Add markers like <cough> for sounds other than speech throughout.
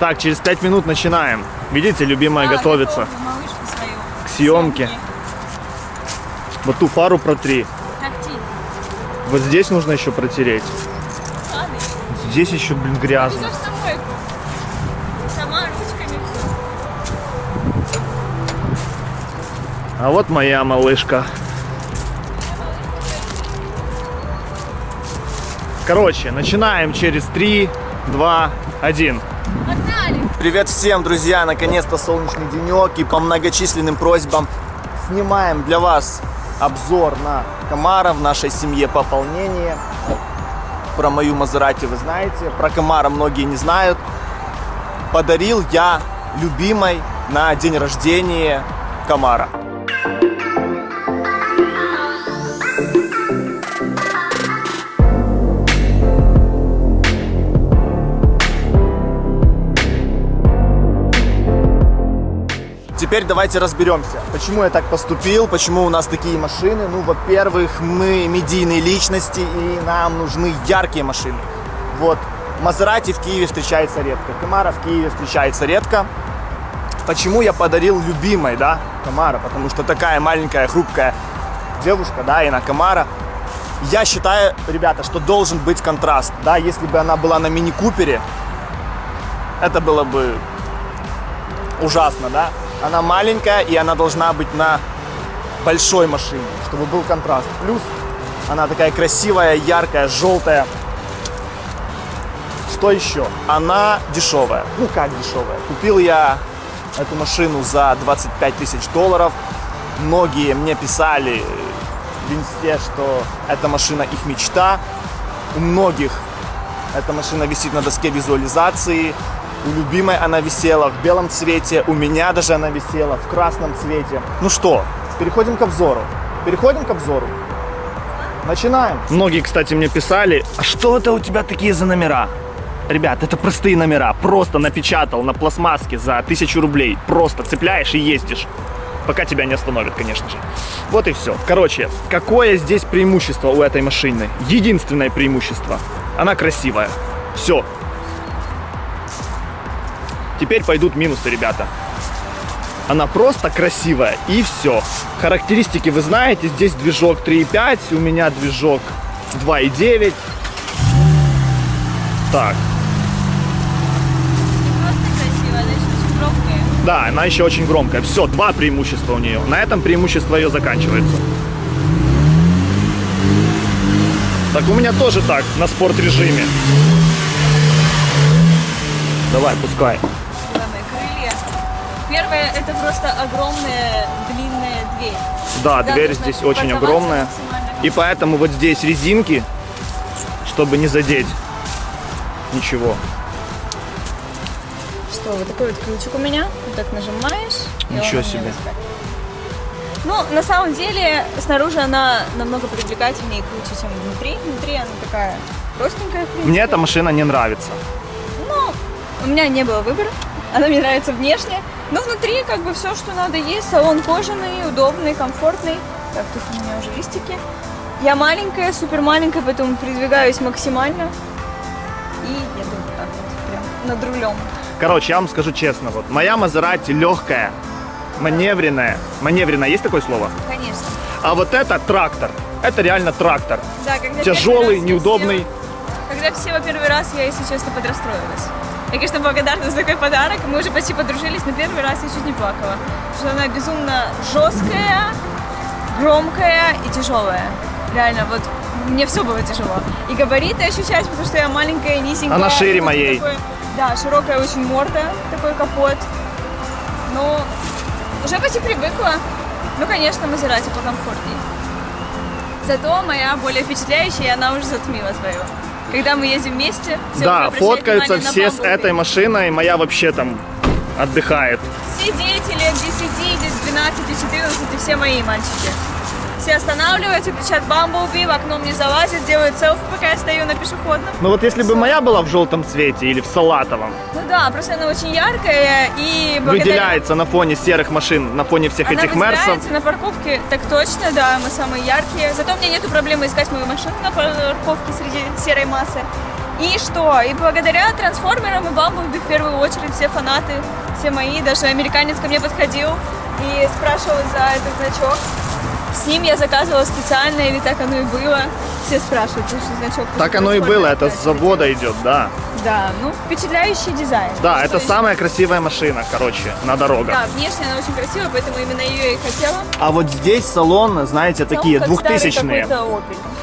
Так, через 5 минут начинаем. Видите, любимая А, готовится свою. к съемке. Вот ту фару протри. Как ти? Вот здесь нужно еще протереть. Ладно. Здесь еще, блин, грязно. Сама ручками все. А вот моя малышка. Короче, начинаем через 3, 2, 1. Привет всем, друзья! Наконец-то солнечный денек и по многочисленным просьбам снимаем для вас обзор на Камара в нашей семье пополнение. Про мою Мазерати вы знаете, про Камара многие не знают. Подарил я любимой на день рождения Камара. Теперь давайте разберемся, почему я так поступил, почему у нас такие машины. Ну, во-первых, мы медийные личности, и нам нужны яркие машины. Вот, Мазерати в Киеве встречается редко, Камара в Киеве встречается редко. Почему я подарил любимой, да, Камара? Потому что такая маленькая, хрупкая девушка, да, и на Камара. Я считаю, ребята, что должен быть контраст, да, если бы она была на мини-купере, это было бы ужасно, да? Она маленькая, и она должна быть на большой машине, чтобы был контраст. Плюс она такая красивая, яркая, желтая. Что еще? Она дешевая. Ну как дешевая? Купил я эту машину за 25 тысяч долларов. Многие мне писали в инсте, что эта машина их мечта. У многих эта машина висит на доске визуализации. У любимой она висела в белом цвете, у меня даже она висела в красном цвете. Ну что, переходим к обзору. Переходим к обзору. Начинаем. Многие, кстати, мне писали, а что это у тебя такие за номера? Ребят, это простые номера. Просто напечатал на пластмасске за тысячу рублей. Просто цепляешь и ездишь. Пока тебя не остановят, конечно же. Вот и все. Короче, какое здесь преимущество у этой машины? Единственное преимущество. Она красивая. Все. Теперь пойдут минусы, ребята. Она просто красивая и все. Характеристики вы знаете. Здесь движок 3.5, у меня движок 2.9. Так, Просто красиво, она еще очень громкая. да, она еще очень громкая. Все, два преимущества у нее. На этом преимущество ее заканчивается. Так, у меня тоже так, на спорт режиме. Давай, пускай. Первое, это просто огромная длинная дверь. Да, Да, дверь здесь очень огромная. И поэтому вот здесь резинки, чтобы не задеть ничего. Что, вот такой вот ключик у меня. Вот так нажимаешь. Ничего себе. Ну, на самом деле, снаружи она намного привлекательнее и круче, чем внутри. Внутри она такая простенькая. Мне эта машина не нравится. Ну, у меня не было выбора. Она мне нравится внешне. Но внутри как бы все, что надо есть. Салон кожаный, удобный, комфортный. Так, тут у меня уже листики. Я маленькая, супер маленькая, поэтому передвигаюсь максимально. И еду вот так вот, прям над рулем. Короче, я вам скажу честно, вот моя Мазерати легкая, маневренная. Маневренная, есть такое слово? Конечно. А вот это трактор. Это реально трактор. Да, когда Тяжелый, неудобный. села- когда все во первый раз, я, если честно, подрастроилась. Я, конечно, благодарна за такой подарок. Мы уже почти подружились, но первый раз я чуть не плакала. Потому что она безумно жесткая, громкая и тяжелая. Реально, вот мне все было тяжело. И габариты ощущать, потому что я маленькая, низенькая. Она шире моей. такой- да, широкая очень морда, такой капот. Ну, уже почти привыкла. Ну, конечно, Мазерати покомфортней. Зато моя более впечатляющая, и она уже затмила свою. Когда мы едем вместе, все да, фоткаются все с этой машиной, моя вообще там отдыхает. Все дети лет 10, лет 12, 14, и все мои мальчики. Все останавливаются, кричат «Бамблби», в окно мне залазят, делают селфи, пока я стою на пешеходном. Ну вот если бы моя была в желтом цвете или в салатовом, Ну да, просто она очень яркая и благодаря... выделяется на фоне серых машин, на фоне всех Она этих мерсов. выделяется на парковке, так точно, да, мы самые яркие. Зато у меня нету проблемы искать мою машину на парковке среди серой массы. И что? И благодаря трансформерам и Бамблби в первую очередь все фанаты, все мои, даже американец ко мне подходил и спрашивал за этот значок. С ним я заказывала специально, или так оно и было. Все спрашивают, потому что значок. Так оно и было, это с завода идет, да. Да, ну впечатляющий дизайн. Да, Что это еще? самая красивая машина, короче, на дорогах. Да, внешне она очень красивая, поэтому именно ее и хотела. А вот здесь салон, знаете, такие как старый двухтысячные.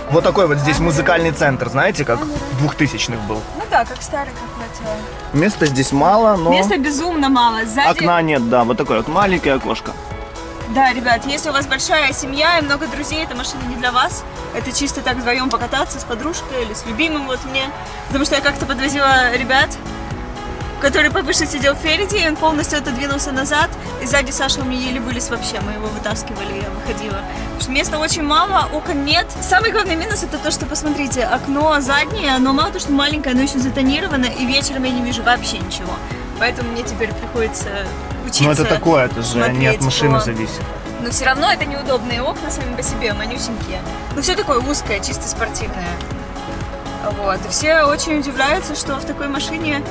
Вот такой вот здесь музыкальный центр, знаете, как двухтысячных был. Ну да, как старый, как хотела. Места здесь мало, но Места безумно мало. Сзади... окна нет, да, вот такое вот маленькое окошко. Да, ребят, если у вас большая семья и много друзей, эта машина не для вас. Это чисто так вдвоем покататься с подружкой или с любимым вот мне. Потому что я как-то подвозила ребят, который повыше сидел впереди, и он полностью отодвинулся назад, и сзади Саша у меня еле вылез вообще, мы его вытаскивали, я выходила. Потому что места очень мало, окон нет. Самый главный минус это то, что, посмотрите, окно заднее, оно мало то, что маленькое, оно еще затонировано, и вечером я не вижу вообще ничего. Поэтому мне теперь приходится учиться Ну это такое, это же не от смотреть машины зависит. но все равно это неудобные окна сами по себе, манюсенькие. Ну, все такое узкое, чисто спортивное. Вот. И все очень удивляются, что в такой машине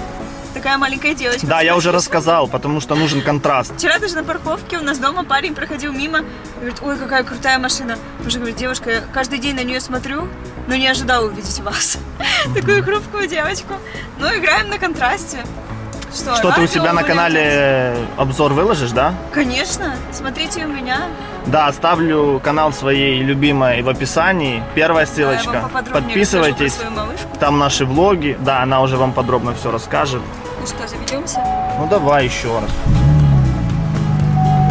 такая маленькая девочка. Да, я уже рассказал, потому что нужен контраст. Вчера даже на парковке у нас дома парень проходил мимо, говорит, ой, какая крутая машина. Уже говорит, девушка, я каждый день на нее смотрю, но не ожидала увидеть вас. <laughs> Такую хрупкую девочку. Ну, играем на контрасте. Что, Что ты у себя на канале обзор выложишь, да? Конечно, смотрите у меня. Да, оставлю канал своей любимой в описании. Первая ссылочка. Подписывайтесь. Там наши влоги. Да, она уже вам подробно все расскажет. Ну что, заведемся? Ну давай еще раз.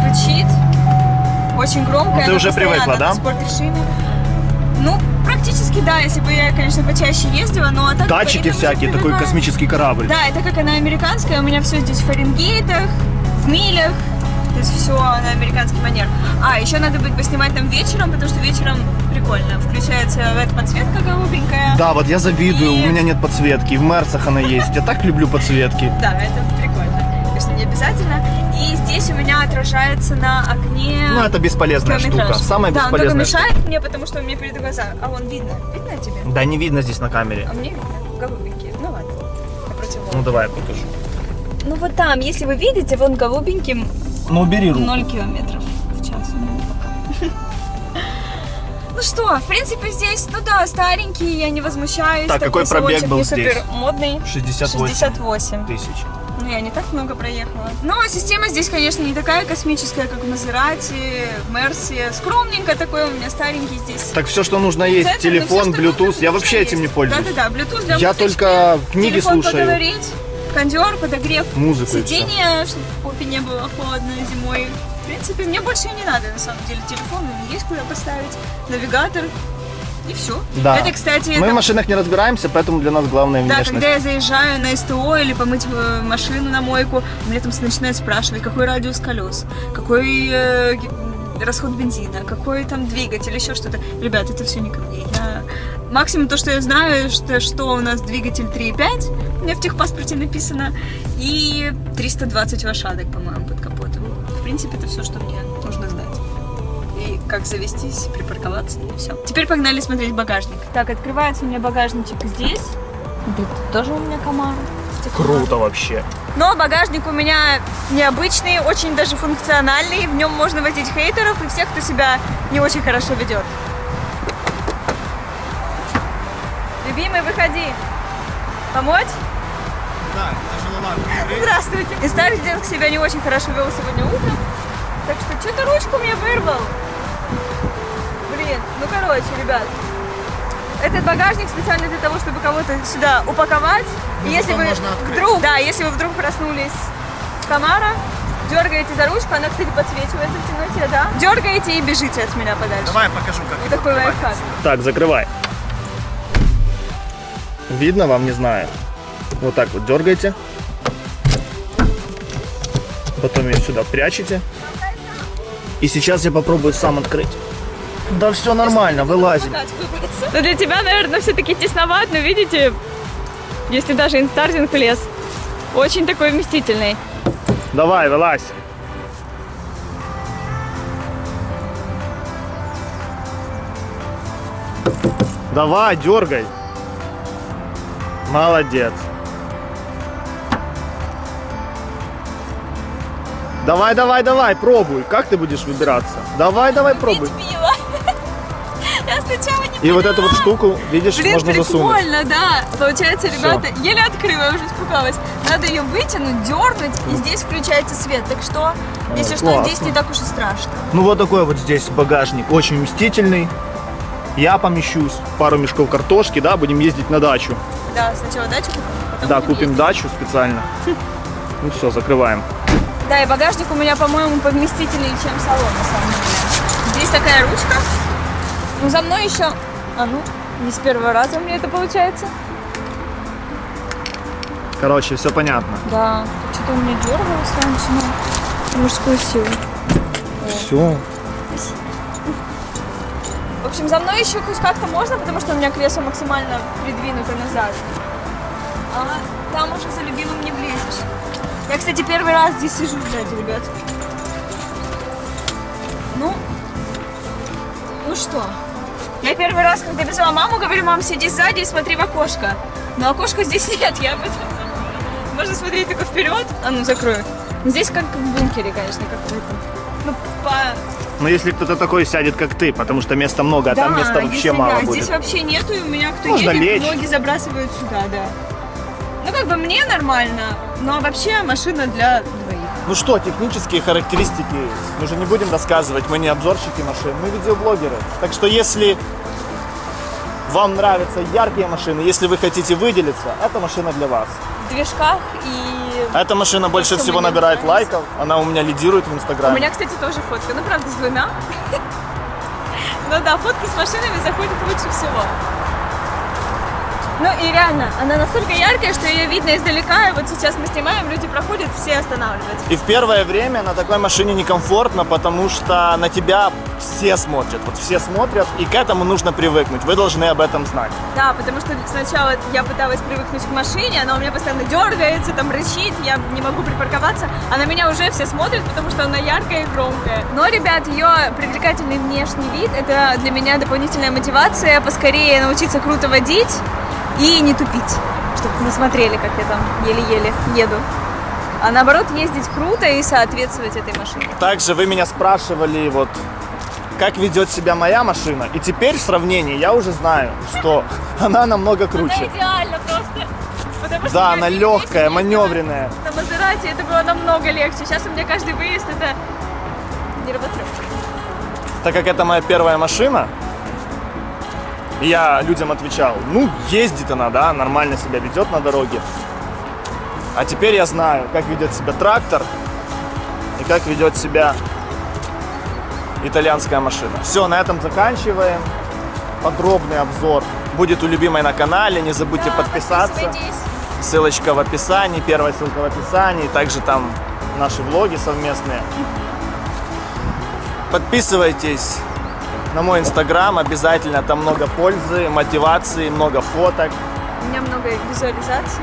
Рычит. Очень громко. Ну, ты уже привыкла, да? Ну, практически да, если бы я, конечно, почаще ездила, но так... Датчики всякие, такой привыкаю. космический корабль. Да, и так как она американская, у меня все здесь в Фаренгейтах, в милях, то есть все на американский манер. А, еще надо будет поснимать там вечером, потому что вечером прикольно. Включается LED-подсветка голубенькая. Да, вот я завидую, И- у меня нет подсветки, в Мерсах она есть. Я так люблю подсветки. Да, это прикольно. Конечно, не обязательно. Здесь у меня отражается на окне... Ну, это бесполезная километраж. штука. Самая да, бесполезная мешает мне, потому что у меня перед глаза. А вон видно. Видно тебе? Да, не видно здесь на камере. А мне видно. Голубенький. Ну ладно. Ну давай я покажу. Ну вот там, если вы видите, вон голубеньким Ну убери руку. 0 километров в час. Ну, пока. <laughs> Ну что, в принципе, здесь, ну да, старенький, я не возмущаюсь. Так, какой пробег был здесь? супер модный. 68 68. тысяч. Ну, я не так много проехала. Ну, а система здесь, конечно, не такая космическая, как в Мазерати, в Мерсе. Скромненько такой у меня старенький здесь. Так все, что нужно есть, Центр, телефон, что Bluetooth, нужно, я вообще этим не есть. пользуюсь. Да-да-да, Bluetooth для Я музычки, только книги телефон слушаю. поговорить, кондер, подогрев, Музыку сиденье, чтобы попе не было холодно зимой. В принципе, мне больше и не надо, на самом деле. Телефон есть куда поставить, навигатор и все. Да. Это, кстати, Мы это- в машинах не разбираемся, поэтому для нас главная да, внешность. когда я заезжаю на СТО или помыть э, машину на мойку, меня там начинают спрашивать, какой радиус колес, какой э, расход бензина, какой там двигатель, еще что-то. Ребят, это все не ко мне. Я... Максимум то, что я знаю, что, что у нас двигатель 3.5, у меня в техпаспорте написано, и 320 лошадок, по-моему, под капотом. В принципе, это все, что мне как завестись, припарковаться, и все. Теперь погнали смотреть багажник. Так, открывается у меня багажничек здесь. Тут тоже у меня комар. Круто вообще. Но багажник у меня необычный, очень даже функциональный. В нем можно возить хейтеров и всех, кто себя не очень хорошо ведет. Любимый, выходи. Помочь? Да, тяжеловато. Здравствуйте. И старый дед себя не очень хорошо вел сегодня утром. Так что что-то ручку мне вырвал. Ну короче, ребят. Этот багажник специально для того, чтобы кого-то сюда упаковать. И Ну, если потом вы можно открыть. вдруг, да, если вы вдруг проснулись с комара, дергаете за ручку, она, кстати, подсвечивается в темноте, да? Дергаете и бежите от меня подальше. Давай я покажу, как Вот такой лайфхак. Так, закрывай. Видно вам, не знаю. Вот так вот дергаете. Потом ее сюда прячете. И сейчас я попробую сам открыть. Да все нормально, вылазим. Ну для тебя, наверное, все-таки тесноват, но видите, если даже инстартинг влез, очень такой вместительный. Давай, вылазь. Давай, дергай. Молодец. Давай, давай, давай, пробуй. Как ты будешь выбираться? Давай, давай, пробуй. Сбила. Я сначала не И вот эту вот штуку, видишь, Блин, можно засунуть. прикольно, да. Получается, ребята, еле открыла, я уже испугалась. Надо ее вытянуть, дернуть, и здесь включается свет. Так что, если что, классно. здесь не так уж и страшно. Ну вот такой вот здесь багажник, очень вместительный. Я помещусь, пару мешков картошки, да, будем ездить на дачу. Да, сначала дачу купим, потом Да, будем купим ездить. дачу специально. Ну все, закрываем. Да, и багажник у меня, по-моему, повместительнее, чем салон, на самом деле. Здесь такая ручка. Ну, за мной еще... А ну, не с первого раза у меня это получается. Короче, все понятно. Да, что-то у меня дергалось раньше, но мужскую силу. Все. В общем, за мной еще хоть как-то можно, потому что у меня кресло максимально придвинуто назад. А там уже за любимым не влезешь. Я, кстати, первый раз здесь сижу сзади, ребят. Ну, ну что? Я первый раз, когда везла маму, говорю, мам, сиди сзади и смотри в окошко. Но окошка здесь <laughs> нет, я об этом. Можно смотреть только вперед. А ну, закрою. Ну, Здесь как в бункере, конечно, как в этом. Ну, по Но если кто-то такой сядет, как ты, потому что места много, а там места вообще мало да, будет. Здесь вообще нету, и у меня кто Можно едет, лечь. ноги забрасывают сюда, да. Ну, как бы мне нормально, но вообще машина для. Ну что, технические характеристики мы же не будем рассказывать, мы не обзорщики машин, мы видеоблогеры. Так что если вам нравятся яркие машины, если вы хотите выделиться, эта машина для вас. В движках и... Эта машина больше всего набирает нравится. лайков, она у меня лидирует в У Инстаграме. меня, кстати, тоже фотка, ну, правда, с двумя. <laughs> Ну да, фотки с машинами заходят лучше всего. Ну и реально, она настолько яркая, что ее видно издалека, и вот сейчас мы снимаем, люди проходят, все останавливаются. И в первое время на такой машине некомфортно, потому что на тебя все смотрят. Вот все смотрят, и к этому нужно привыкнуть. Вы должны об этом знать. Да, потому что сначала я пыталась привыкнуть к машине, она у меня постоянно дергается, там рычит, я не могу припарковаться, а на меня уже все смотрят, потому что она яркая и громкая. Но, ребят, ее привлекательный внешний вид – это для меня дополнительная мотивация поскорее научиться круто водить и не тупить, чтобы не смотрели, как я там еле-еле еду. А наоборот, ездить круто и соответствовать этой машине. Также вы меня спрашивали, вот, как ведет себя моя машина. И теперь в сравнении я уже знаю, что <laughs> она намного круче. Она идеально просто. Потому что Да, она легкая, ездила маневренная. На Мазерате это было намного легче. Сейчас у меня каждый выезд это нервотрепка. Так как это моя первая машина, и я людям отвечал, ну, ездит она, да, нормально себя ведет на дороге. А теперь я знаю, как ведет себя трактор и как ведет себя итальянская машина. Все, на этом заканчиваем. Подробный обзор будет у любимой на канале. Не забудьте Да, подписаться. Ссылочка в описании, первая ссылка в описании, также там наши влоги совместные. Подписывайтесь на мой инстаграм обязательно, там много пользы, мотивации, много фоток. У меня много визуализации.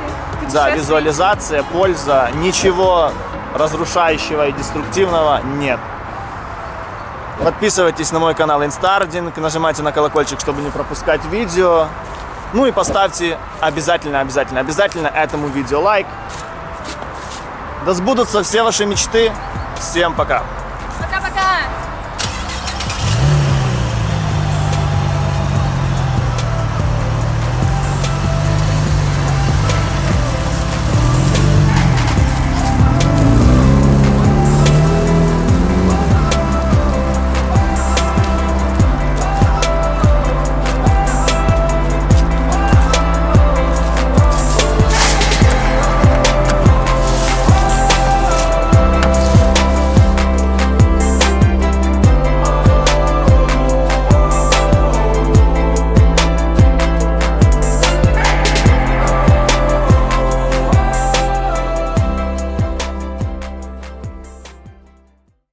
Да, визуализация, польза, ничего разрушающего и деструктивного нет. Подписывайтесь на мой канал Инстардинг, нажимайте на колокольчик, чтобы не пропускать видео. Ну и поставьте обязательно, обязательно, обязательно этому видео лайк. Да сбудутся все ваши мечты. Всем пока!